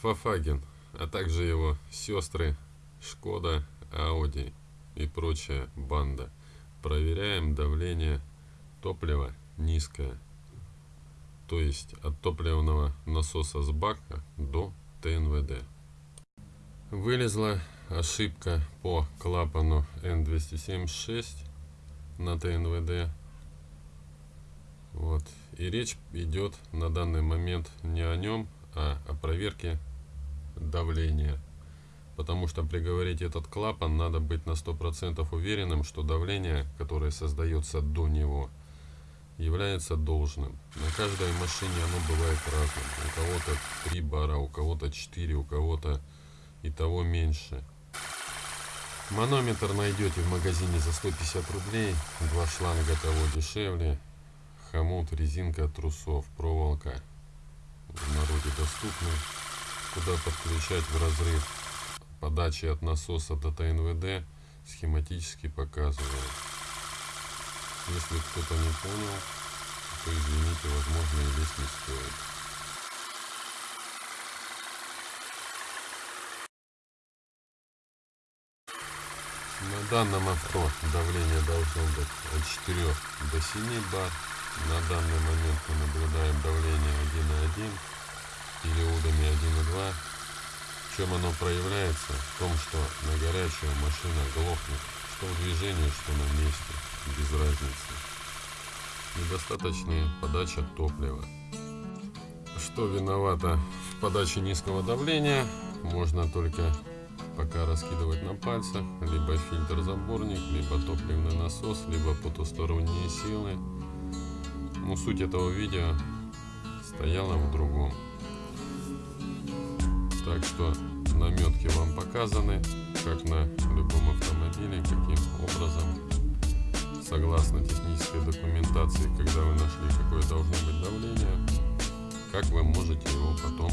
Фафаген, а также его сестры Шкода, Ауди и прочая банда. Проверяем давление топлива низкое. То есть от топливного насоса с бака до ТНВД. Вылезла ошибка по клапану N276 на ТНВД. Вот. И речь идет на данный момент не о нем, а о проверке давления. Потому что приговорить этот клапан надо быть на 100% уверенным, что давление, которое создается до него, является должным. На каждой машине оно бывает разным. У кого-то 3 бара, у кого-то 4, у кого-то и того меньше. Манометр найдете в магазине за 150 рублей. Два шланга того дешевле. Хомут, резинка трусов, проволока в народе доступны куда подключать в разрыв подачи от насоса до ТНВД схематически показываю. Если кто-то не понял, то извините, возможно и лезть не стоит. На данном авто давление должно быть от 4 до 7 бар. На данный момент мы наблюдаем давление 1,1 периодами 1,2. В чем оно проявляется? В том, что на горячую машина глохнет, что в движении, что на месте, без разницы. Недостаточная подача топлива. Что виновато в подаче низкого давления, можно только пока раскидывать на пальцах, либо фильтр-заборник, либо топливный насос, либо потусторонние силы. Но суть этого видео стояла в другом. Так что наметки вам показаны, как на любом автомобиле, каким образом, согласно технической документации, когда вы нашли, какое должно быть давление, как вы можете его потом